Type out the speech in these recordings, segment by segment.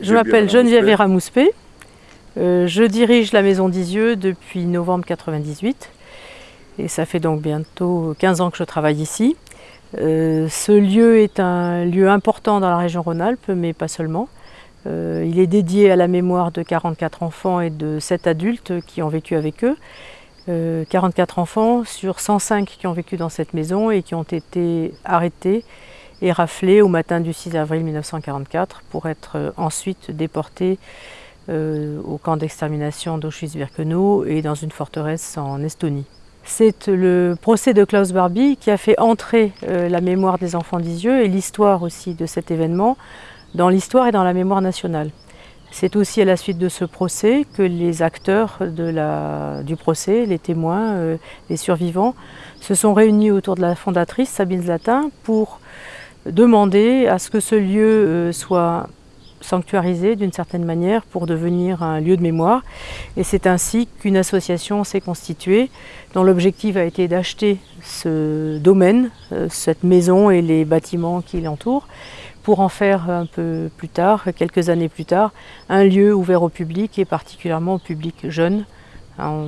Je m'appelle Geneviève Vera Mouspé. Euh, je dirige la maison d'Isieux depuis novembre 1998 et ça fait donc bientôt 15 ans que je travaille ici. Euh, ce lieu est un lieu important dans la région Rhône-Alpes, mais pas seulement. Euh, il est dédié à la mémoire de 44 enfants et de 7 adultes qui ont vécu avec eux. 44 enfants sur 105 qui ont vécu dans cette maison et qui ont été arrêtés et raflés au matin du 6 avril 1944 pour être ensuite déportés euh, au camp d'extermination d'Auschwitz-Birkenau et dans une forteresse en Estonie. C'est le procès de Klaus Barbie qui a fait entrer euh, la mémoire des enfants d'Isieux et l'histoire aussi de cet événement dans l'histoire et dans la mémoire nationale. C'est aussi à la suite de ce procès que les acteurs du procès, les témoins, euh, les survivants, se sont réunis autour de la fondatrice Sabine Zlatin pour demander à ce que ce lieu soit sanctuarisé d'une certaine manière pour devenir un lieu de mémoire. Et c'est ainsi qu'une association s'est constituée dont l'objectif a été d'acheter ce domaine, euh, cette maison et les bâtiments qui l'entourent pour en faire un peu plus tard, quelques années plus tard, un lieu ouvert au public et particulièrement au public jeune, hein,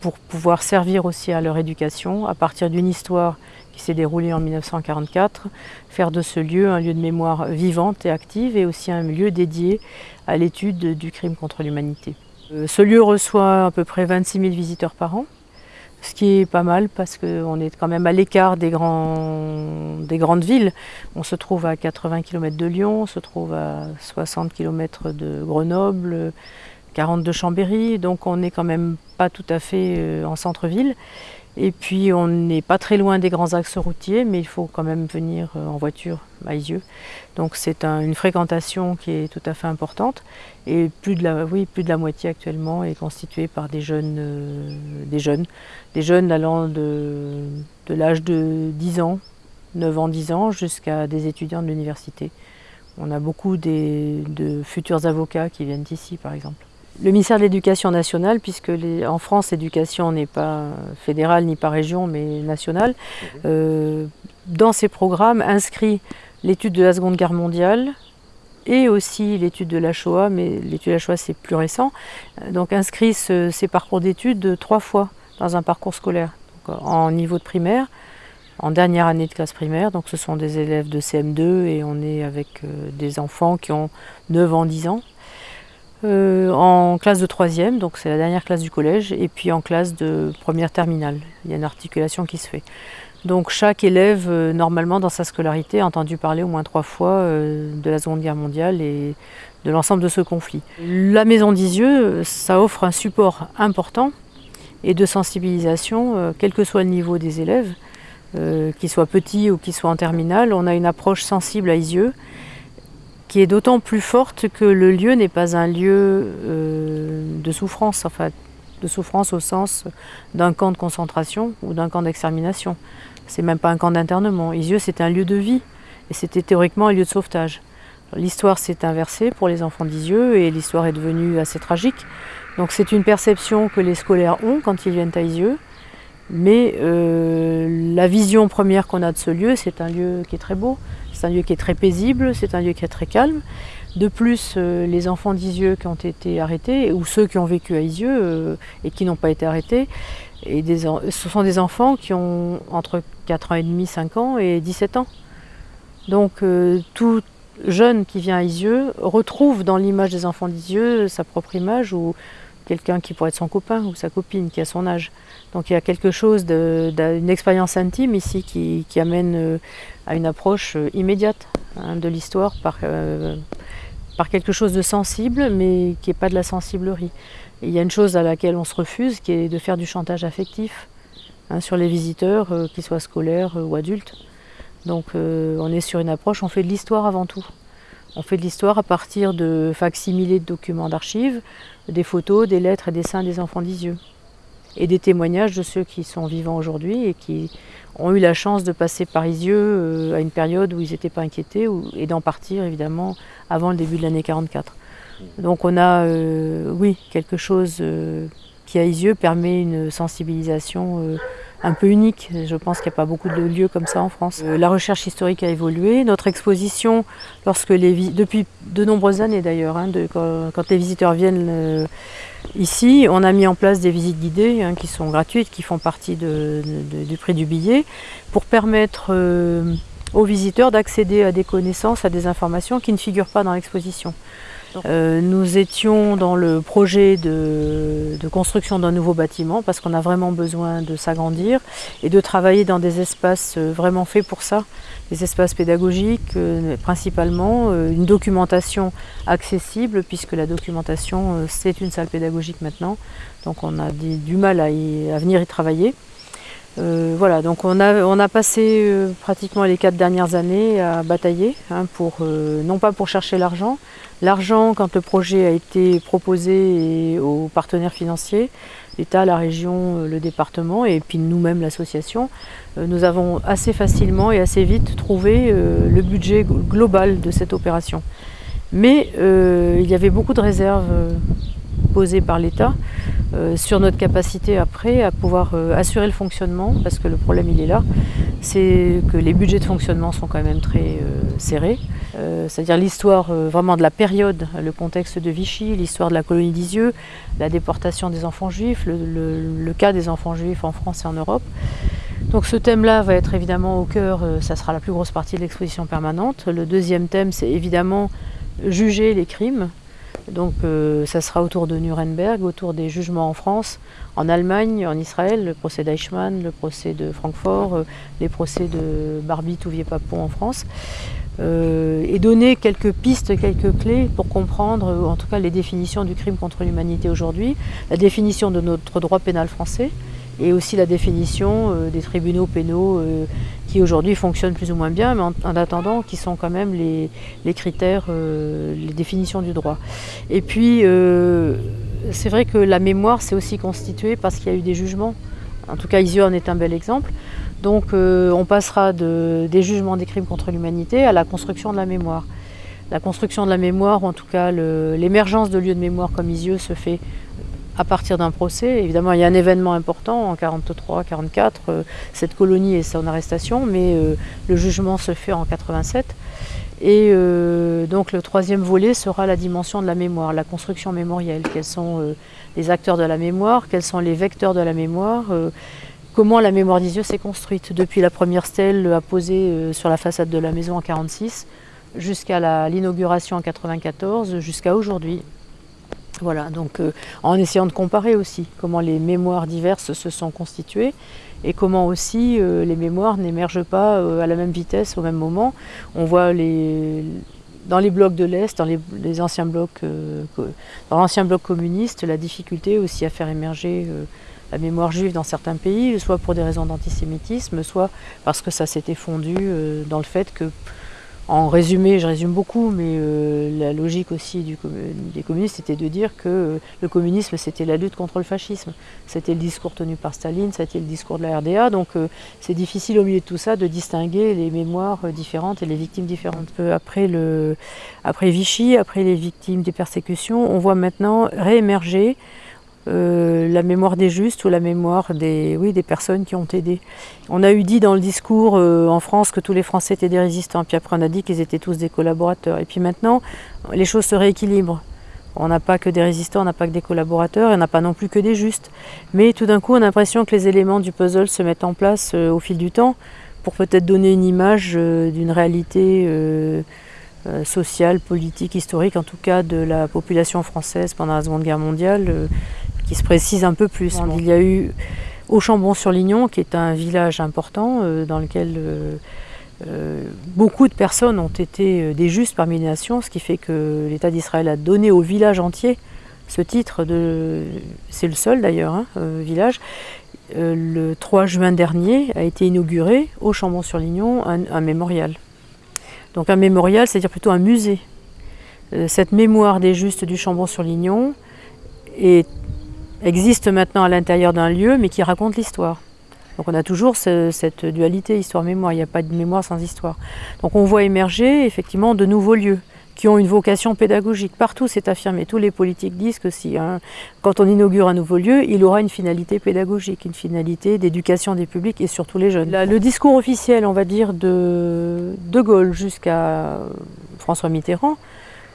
pour pouvoir servir aussi à leur éducation à partir d'une histoire s'est déroulée en 1944, faire de ce lieu un lieu de mémoire vivante et active et aussi un lieu dédié à l'étude du crime contre l'humanité. Euh, ce lieu reçoit à peu près 26 000 visiteurs par an, ce qui est pas mal parce qu'on est quand même à l'écart des, des, grandes villes. On se trouve à 80 km de Lyon, on se trouve à 60 km de Grenoble, 40 de Chambéry, donc on n'est quand même pas tout à fait euh, en centre-ville. Et puis on n'est pas très loin des grands axes routiers, mais il faut quand même venir euh, en voiture à Isieux. Donc c'est une fréquentation qui est tout à fait importante. Et plus de la, oui, plus de la moitié actuellement est constituée par des jeunes, euh, des jeunes, des jeunes allant de, de l'âge de 10 ans, 9 ans, 10 ans, jusqu'à des étudiants de l'université. On a beaucoup de futurs avocats qui viennent ici par exemple. Le ministère de l'Éducation nationale, puisque en France, l'éducation n'est pas fédérale ni par région, mais nationale, mhm. euh, dans ses programmes inscrit l'étude de la Seconde Guerre mondiale et aussi l'étude de la Shoah, mais l'étude de la Shoah c'est plus récent, euh, donc inscrit ces parcours d'études trois fois dans un parcours scolaire, en niveau de primaire, en dernière année de classe primaire, donc ce sont des élèves de CM2 et on est avec euh, des enfants qui ont 9 ans, 10 ans, euh, en classe de troisième, donc c'est la dernière classe du collège, et puis en classe de première terminale. Il y a une articulation qui se fait. Donc chaque élève, euh, normalement dans sa scolarité, a entendu parler au moins trois fois euh, de la Seconde Guerre mondiale et de l'ensemble de ce conflit. La Maison d'Isieux, ça offre un support important et de sensibilisation, quel que soit le niveau des élèves, qu'ils soient petits ou qu'ils soient en terminale. On a une approche sensible à Isieux qui est d'autant plus forte que le lieu n'est pas un lieu euh, de souffrance, enfin de souffrance au sens d'un camp de concentration ou d'un camp d'extermination. C'est même pas un camp d'internement. Isieux, c'est un lieu de vie et c'était théoriquement un lieu de sauvetage. L'histoire s'est inversée pour les enfants d'Isieux et l'histoire est devenue assez tragique. Donc c'est une perception que les scolaires ont quand ils viennent à Isieux. Mais euh, la vision première qu'on a de ce lieu, c'est un lieu qui est très beau, c'est un lieu qui est très paisible, c'est un lieu qui est très calme. De plus, euh, les enfants d'Isieux qui ont été arrêtés, ou ceux qui ont vécu à Isieux euh, et qui n'ont pas été arrêtés, ce sont des enfants qui ont entre 4 ans et demi, 5 ans et 17 ans. Donc euh, tout jeune qui vient à Isieux retrouve dans l'image des enfants d'Isieux sa propre image ou quelqu'un qui pourrait être son copain ou sa copine qui a son âge. Donc il y a quelque chose d'une expérience intime ici qui, amène à une approche euh, immédiate hein, de l'histoire par, euh, par quelque chose de sensible, mais qui n'est pas de la sensiblerie. il y a une chose à laquelle on se refuse, qui est de faire du chantage affectif hein, sur les visiteurs, euh, qu'ils soient scolaires ou adultes. Donc on est sur une approche, on fait de l'histoire avant tout. On fait de l'histoire à partir de facsimilés de documents d'archives, des photos, des lettres et des dessins des enfants d'Isieux. Et des témoignages de ceux qui sont vivants aujourd'hui et qui ont eu la chance de passer par Isieux euh, à une période où ils n'étaient pas inquiétés et d'en partir évidemment avant le début de l'année 44. Donc on a, euh, oui, quelque chose euh, qui à Isieux permet une sensibilisation un peu unique. Je pense qu'il n'y a pas beaucoup de lieux comme ça en France. Euh, la recherche historique a évolué. Notre exposition, lorsque les depuis de nombreuses années d'ailleurs, hein, quand, les visiteurs viennent euh, ici, on a mis en place des visites guidées hein, qui sont gratuites, qui font partie du prix du billet, pour permettre euh, aux visiteurs d'accéder à des connaissances, à des informations qui ne figurent pas dans l'exposition. Euh, nous étions dans le projet de, construction d'un nouveau bâtiment parce qu'on a vraiment besoin de s'agrandir et de travailler dans des espaces euh, vraiment faits pour ça, des espaces pédagogiques euh, principalement, une documentation accessible puisque la documentation c'est une salle pédagogique maintenant, donc on a du mal à, à venir y travailler. Euh, voilà, donc on a, on a passé euh, pratiquement les quatre dernières années à batailler, hein, pour, euh, non pas pour chercher l'argent. L'argent, quand le projet a été proposé aux partenaires financiers, l'État, la région, le département et puis nous-mêmes l'association, nous avons assez facilement et assez vite trouvé le budget global de cette opération. Mais il y avait beaucoup de réserves posées par l'État euh, sur notre capacité après à pouvoir euh, assurer le fonctionnement, parce que le problème il est là, c'est que les budgets de fonctionnement sont quand même très euh, serrés. C'est-à-dire l'histoire vraiment de la période, le contexte de Vichy, l'histoire de la colonie d'Isieux, la déportation des enfants juifs, le, cas des enfants juifs en France et en Europe. Donc ce thème-là va être évidemment au cœur, ça sera la plus grosse partie de l'exposition permanente. Le deuxième thème, c'est évidemment juger les crimes, donc euh, ça sera autour de Nuremberg, autour des jugements en France, en Allemagne, en Israël, le procès d'Eichmann, le procès de Francfort, euh, les procès de Barbie, Touvier-Papon en France. Euh, et donner quelques pistes, quelques clés pour comprendre en tout cas les définitions du crime contre l'humanité aujourd'hui, la définition de notre droit pénal français, et aussi la définition euh, des tribunaux pénaux euh, qui aujourd'hui fonctionnent plus ou moins bien, mais en, attendant qui sont quand même les, critères, euh, les définitions du droit. Et puis c'est vrai que la mémoire s'est aussi constituée parce qu'il y a eu des jugements. En tout cas, Isio en est un bel exemple. Donc on passera de, des jugements des crimes contre l'humanité à la construction de la mémoire. La construction de la mémoire, ou en tout cas l'émergence de lieux de mémoire comme Isieux se fait à partir d'un procès. Évidemment, il y a un événement important en 43-44, euh, cette colonie et son arrestation, mais euh, le jugement se fait en 87. Et euh, donc le troisième volet sera la dimension de la mémoire, la construction mémorielle. Quels sont les acteurs de la mémoire, quels sont les vecteurs de la mémoire, comment la mémoire des yeux s'est construite depuis la première stèle apposée sur la façade de la maison en 46 jusqu'à l'inauguration en 94, jusqu'à aujourd'hui. Voilà, donc euh, en essayant de comparer aussi comment les mémoires diverses se sont constituées et comment aussi euh, les mémoires n'émergent pas euh, à la même vitesse au même moment. On voit dans les blocs de l'Est, dans dans l'ancien bloc communiste, la difficulté aussi à faire émerger la mémoire juive dans certains pays, soit pour des raisons d'antisémitisme, soit parce que ça s'était fondu dans le fait que en résumé, je résume beaucoup, mais euh, la logique aussi des communistes c'était de dire que euh, le communisme c'était la lutte contre le fascisme. C'était le discours tenu par Staline, c'était le discours de la RDA, donc euh, c'est difficile au milieu de tout ça de distinguer les mémoires différentes et les victimes différentes. Après, le, après Vichy, après les victimes des persécutions, on voit maintenant réémerger euh, la mémoire des justes ou la mémoire des, oui, des personnes qui ont aidé. On a eu dit dans le discours euh, en France que tous les Français étaient des résistants, puis après on a dit qu'ils étaient tous des collaborateurs. Et puis maintenant, les choses se rééquilibrent. On n'a pas que des résistants, on n'a pas que des collaborateurs, et on n'a pas non plus que des justes. Mais tout d'un coup, on a l'impression que les éléments du puzzle se mettent en place euh, au fil du temps pour peut-être donner une image d'une réalité sociale, politique, historique, en tout cas de la population française pendant la Seconde Guerre mondiale, qui se précise un peu plus. Il y a eu Auchambon-sur-Lignon, qui est un village important euh, dans lequel euh, euh, beaucoup de personnes ont été des justes parmi les nations, ce qui fait que l'État d'Israël a donné au village entier ce titre de. C'est le seul d'ailleurs, hein, village. le 3 juin dernier a été inauguré au Chambon-sur-Lignon un, un, mémorial. Donc un mémorial, c'est-à-dire plutôt un musée. cette mémoire des justes du Chambon-sur-Lignon est existe maintenant à l'intérieur d'un lieu, mais qui raconte l'histoire. Donc on a toujours cette dualité histoire-mémoire, il n'y a pas de mémoire sans histoire. Donc on voit émerger effectivement de nouveaux lieux qui ont une vocation pédagogique. Partout, c'est affirmé. Tous les politiques disent que si, hein, quand on inaugure un nouveau lieu, il aura une finalité pédagogique, une finalité d'éducation des publics et surtout les jeunes. le discours officiel, on va dire, de De Gaulle jusqu'à François Mitterrand,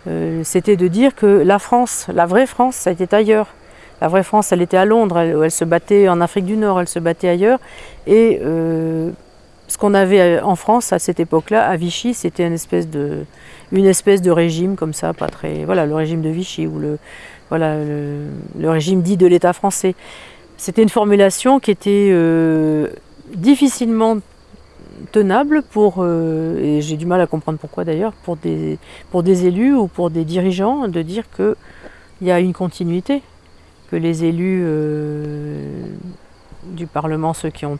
euh, c'était de dire que la France, la vraie France, ça était ailleurs. La vraie France, elle était à Londres, elle, se battait en Afrique du Nord, elle se battait ailleurs. Et euh, ce qu'on avait en France à cette époque-là, à Vichy, c'était une espèce de, régime comme ça, pas très, voilà, le régime de Vichy ou le, voilà, le, régime dit de l'État français. C'était une formulation qui était euh, difficilement tenable pour, euh, et j'ai du mal à comprendre pourquoi d'ailleurs, pour des, pour des élus ou pour des dirigeants de dire qu'il y a une continuité, que les élus euh, du Parlement, ceux qui ont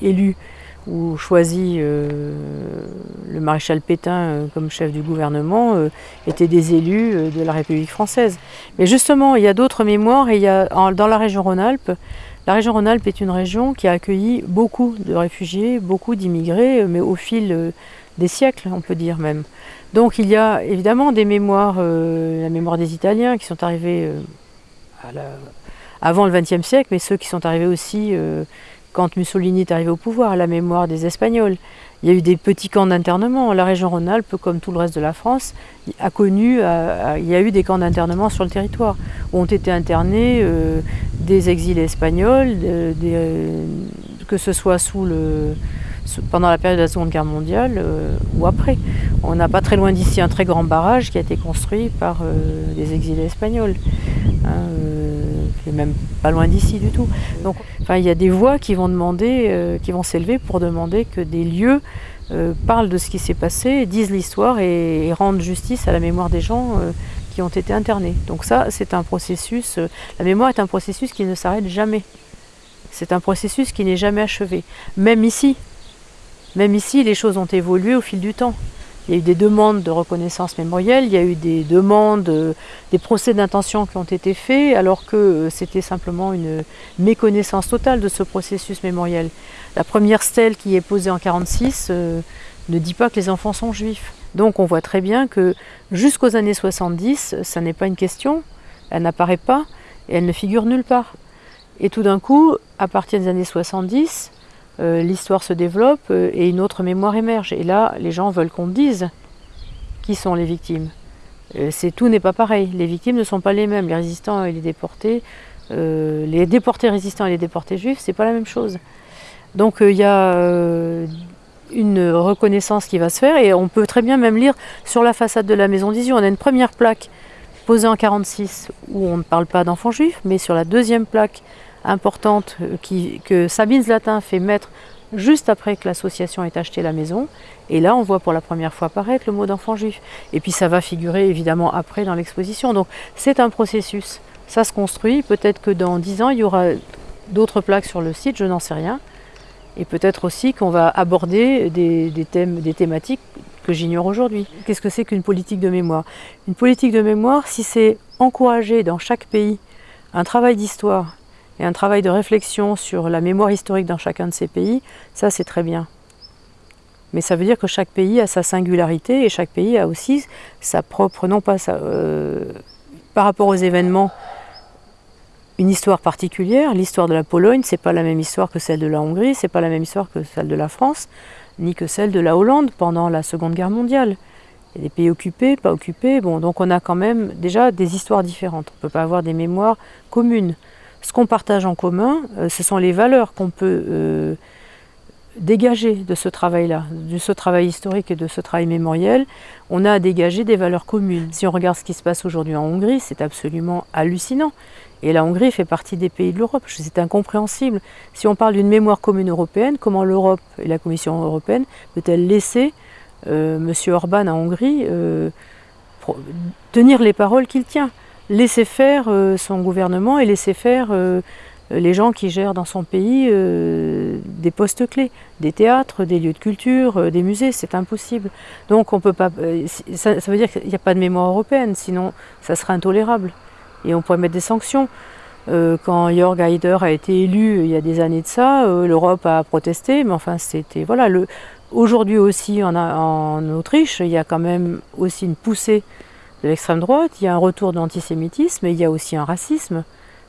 élu ou choisi euh, le maréchal Pétain euh, comme chef du gouvernement euh, étaient des élus de la République française. Mais justement, il y a d'autres mémoires et il y a, dans la région Rhône-Alpes, la région Rhône-Alpes est une région qui a accueilli beaucoup de réfugiés, beaucoup d'immigrés, mais au fil des siècles, on peut dire même. Donc il y a évidemment des mémoires, la mémoire des Italiens qui sont arrivés avant le XXe siècle, mais ceux qui sont arrivés aussi quand Mussolini est arrivé au pouvoir, à la mémoire des Espagnols. Il y a eu des petits camps d'internement. La région Rhône-Alpes, comme tout le reste de la France, a connu, il y a eu des camps d'internement sur le territoire, où ont été internés euh, des exilés espagnols, euh, que ce soit sous le, pendant la période de la Seconde Guerre mondiale euh, ou après. On n'a pas très loin d'ici un très grand barrage qui a été construit par des exilés espagnols. Hein, même pas loin d'ici du tout. Enfin, il y a des voix qui vont demander, euh, qui vont s'élever pour demander que des lieux euh, parlent de ce qui s'est passé, disent l'histoire et, rendent justice à la mémoire des gens euh, qui ont été internés. Donc ça, c'est un processus. la mémoire est un processus qui ne s'arrête jamais. C'est un processus qui n'est jamais achevé. Même ici, même ici, les choses ont évolué au fil du temps. Il y a eu des demandes de reconnaissance mémorielle, il y a eu des demandes, euh, des procès d'intention qui ont été faits, alors que euh, c'était simplement une méconnaissance totale de ce processus mémoriel. La première stèle qui est posée en 1946 euh, ne dit pas que les enfants sont juifs. Donc on voit très bien que jusqu'aux années 70, ça n'est pas une question, elle n'apparaît pas et elle ne figure nulle part. Et tout d'un coup, à partir des années 70, euh, l'histoire se développe euh, et une autre mémoire émerge. Et là, les gens veulent qu'on dise qui sont les victimes. Euh, c'est tout n'est pas pareil. Les victimes ne sont pas les mêmes. Les résistants et les déportés, les déportés résistants et les déportés juifs, c'est pas la même chose. Donc il y a une reconnaissance qui va se faire et on peut très bien même lire sur la façade de la maison d'Izieu, on a une première plaque posée en 46 où on ne parle pas d'enfants juifs, mais sur la deuxième plaque importante euh, que Sabine Zlatin fait mettre juste après que l'association ait acheté la maison. Et là, on voit pour la première fois apparaître le mot d'enfant juif. Et puis ça va figurer évidemment après dans l'exposition. Donc c'est un processus. Ça se construit. Peut-être que dans dix ans, il y aura d'autres plaques sur le site, je n'en sais rien. Et peut-être aussi qu'on va aborder des, thèmes, des thématiques que j'ignore aujourd'hui. Qu'est-ce que c'est qu'une politique de mémoire? Une politique de mémoire, si c'est encourager dans chaque pays un travail d'histoire et un travail de réflexion sur la mémoire historique dans chacun de ces pays, ça c'est très bien. Mais ça veut dire que chaque pays a sa singularité et chaque pays a aussi sa propre, non pas sa, euh, par rapport aux événements, une histoire particulière. L'histoire de la Pologne, c'est pas la même histoire que celle de la Hongrie, c'est pas la même histoire que celle de la France, ni que celle de la Hollande pendant la Seconde Guerre mondiale. Il y a des pays occupés, pas occupés, bon, donc on a quand même déjà des histoires différentes. On ne peut pas avoir des mémoires communes. Ce qu'on partage en commun, euh, ce sont les valeurs qu'on peut euh, dégager de ce travail-là, de ce travail historique et de ce travail mémoriel. On a à dégager des valeurs communes. Si on regarde ce qui se passe aujourd'hui en Hongrie, c'est absolument hallucinant. Et la Hongrie fait partie des pays de l'Europe. C'est incompréhensible. Si on parle d'une mémoire commune européenne, comment l'Europe et la Commission européenne peut-elle laisser euh, M. Orban en Hongrie tenir les paroles qu'il tient? Laisser faire euh, son gouvernement et laisser faire euh, les gens qui gèrent dans son pays euh, des postes clés, des théâtres, des lieux de culture, des musées, c'est impossible. Donc on peut pas. Ça, veut dire qu'il n'y a pas de mémoire européenne, sinon ça serait intolérable. Et on pourrait mettre des sanctions. quand Jörg Haider a été élu il y a des années de ça, l'Europe a protesté, mais enfin c'était voilà aujourd'hui aussi en, Autriche, il y a quand même aussi une poussée de l'extrême droite, il y a un retour de l'antisémitisme, mais il y a aussi un racisme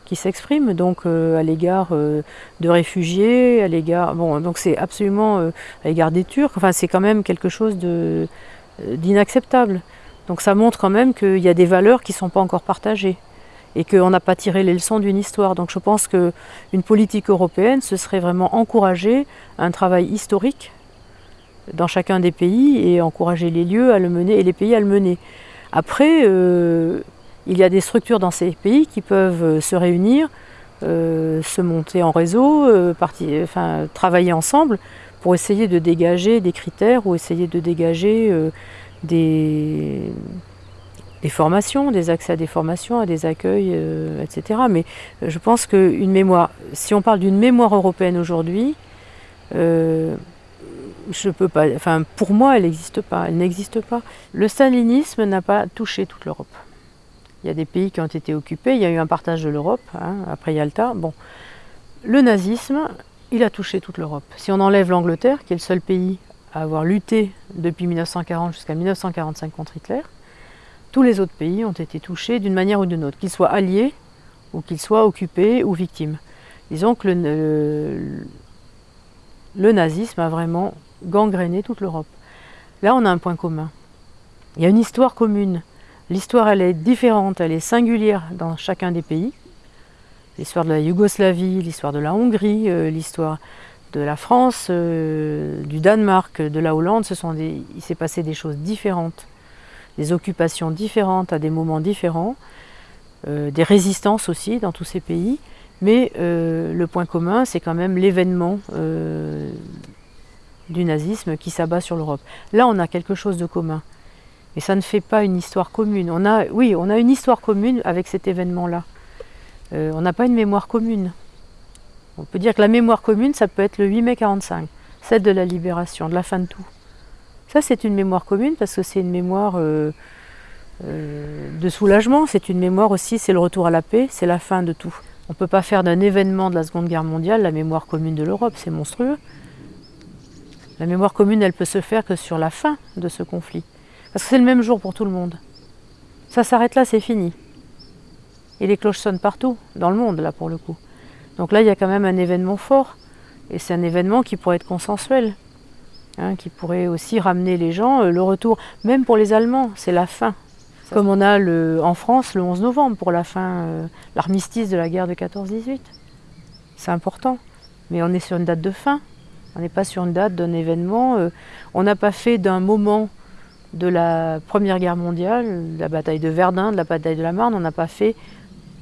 qui s'exprime donc euh, à l'égard euh, de réfugiés, à l'égard bon donc c'est absolument euh, à l'égard des Turcs. Enfin c'est quand même quelque chose d'inacceptable. Donc ça montre quand même qu'il y a des valeurs qui ne sont pas encore partagées et qu'on n'a pas tiré les leçons d'une histoire. Donc je pense qu'une politique européenne, ce serait vraiment encourager un travail historique dans chacun des pays et encourager les lieux à le mener et les pays à le mener. Après, il y a des structures dans ces pays qui peuvent euh, se réunir, euh, se monter en réseau, euh, travailler ensemble pour essayer de dégager des critères ou essayer de dégager des, formations, des accès à des formations, à des accueils, etc. Mais je pense qu'une mémoire, si on parle d'une mémoire européenne aujourd'hui, je peux pas, enfin, pour moi, elle n'existe pas. Elle n'existe pas. Le stalinisme n'a pas touché toute l'Europe. Il y a des pays qui ont été occupés, il y a eu un partage de l'Europe, hein, après Yalta. Bon. Le nazisme, il a touché toute l'Europe. Si on enlève l'Angleterre, qui est le seul pays à avoir lutté depuis 1940 jusqu'à 1945 contre Hitler, tous les autres pays ont été touchés d'une manière ou d'une autre, qu'ils soient alliés ou qu'ils soient occupés ou victimes. Disons que le, le nazisme a vraiment gangréné toute l'Europe. Là, on a un point commun. Il y a une histoire commune. L'histoire, elle est différente, elle est singulière dans chacun des pays. L'histoire de la Yougoslavie, l'histoire de la Hongrie, euh, l'histoire de la France, euh, du Danemark, de la Hollande, ce sont des, il s'est passé des choses différentes, des occupations différentes à des moments différents, euh, des résistances aussi dans tous ces pays. Mais le point commun, c'est quand même l'événement du nazisme qui s'abat sur l'Europe. Là, on a quelque chose de commun. Mais ça ne fait pas une histoire commune. On a, oui, on a une histoire commune avec cet événement-là. Euh, on n'a pas une mémoire commune. On peut dire que la mémoire commune, ça peut être le 8 mai 45, celle de la libération, de la fin de tout. Ça, c'est une mémoire commune parce que c'est une mémoire euh, euh, de soulagement, c'est une mémoire aussi, c'est le retour à la paix, c'est la fin de tout. On ne peut pas faire d'un événement de la Seconde Guerre mondiale la mémoire commune de l'Europe, c'est monstrueux. La mémoire commune, elle peut se faire que sur la fin de ce conflit. Parce que c'est le même jour pour tout le monde. Ça s'arrête là, c'est fini. Et les cloches sonnent partout, dans le monde, là, pour le coup. Donc là, il y a quand même un événement fort. Et c'est un événement qui pourrait être consensuel. Hein, qui pourrait aussi ramener les gens, euh, le retour, même pour les Allemands, c'est la fin. Comme on a le, en France le 11 novembre pour la fin, euh, l'armistice de la guerre de 14-18. C'est important. Mais on est sur une date de fin. On n'est pas sur une date d'un événement. Euh, on n'a pas fait d'un moment de la Première Guerre mondiale, la bataille de Verdun, de la bataille de la Marne, on n'a pas fait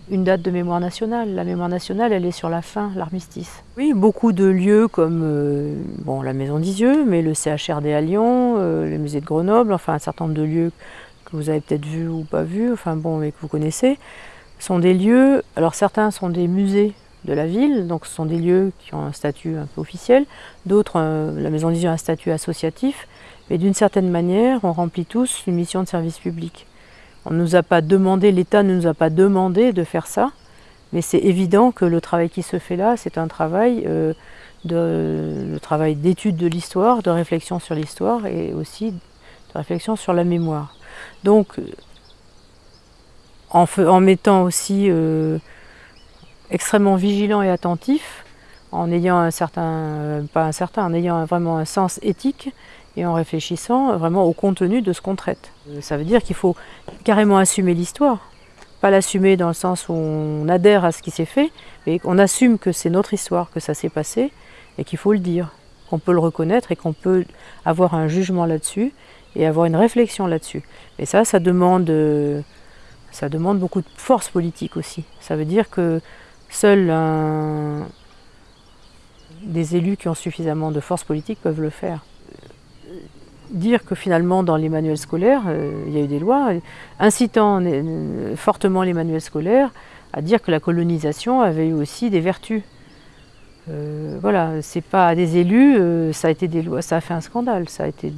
une date de mémoire nationale. La mémoire nationale, elle est sur la fin, l'armistice. Oui, beaucoup de lieux comme euh, la Maison d'Isieux, mais le CHRD à Lyon, euh, le musée de Grenoble, enfin un certain nombre de lieux que vous avez peut-être vus ou pas vus, enfin bon, mais que vous connaissez, sont des lieux, alors certains sont des musées de la ville, donc ce sont des lieux qui ont un statut un peu officiel, d'autres, euh, la Maison d'Isieux a un statut associatif, mais d'une certaine manière, on remplit tous une mission de service public. On nous a pas demandé, l'État ne nous a pas demandé de faire ça, mais c'est évident que le travail qui se fait là, c'est un travail euh, de, travail d'étude de l'histoire, de réflexion sur l'histoire et aussi de réflexion sur la mémoire. Donc, en, en mettant aussi euh, extrêmement vigilant et attentif, en ayant un certain, euh, pas un certain, en ayant vraiment un sens éthique, et en réfléchissant vraiment au contenu de ce qu'on traite. Euh, ça veut dire qu'il faut carrément assumer l'histoire. Pas l'assumer dans le sens où on adhère à ce qui s'est fait, mais qu'on assume que c'est notre histoire, que ça s'est passé, et qu'il faut le dire, qu'on peut le reconnaître et qu'on peut avoir un jugement là-dessus et avoir une réflexion là-dessus. Et ça, ça demande, euh, ça demande beaucoup de force politique aussi. Ça veut dire que seuls des élus qui ont suffisamment de force politique peuvent le faire dire que finalement dans les manuels scolaires, euh, il y a eu des lois incitant euh, fortement les manuels scolaires à dire que la colonisation avait eu aussi des vertus. Euh, voilà, c'est pas des élus, ça a été des lois, ça a fait un scandale, ça a été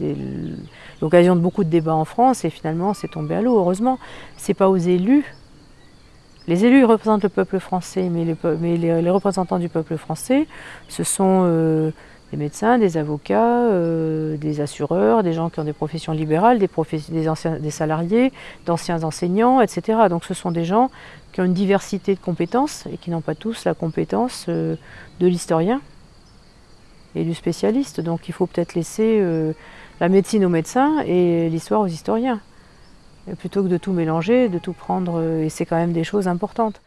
l'occasion de beaucoup de débats en France et finalement c'est tombé à l'eau. Heureusement, c'est pas aux élus. Les élus représentent le peuple français, mais les, représentants du peuple français, ce sont des médecins, des avocats, euh, des assureurs, des gens qui ont des professions libérales, des, anciens, des salariés, d'anciens enseignants, etc. Donc ce sont des gens qui ont une diversité de compétences et qui n'ont pas tous la compétence euh, de l'historien et du spécialiste. Donc il faut peut-être laisser euh, la médecine aux médecins et l'histoire aux historiens. Plutôt que de tout mélanger, de tout prendre, et c'est quand même des choses importantes.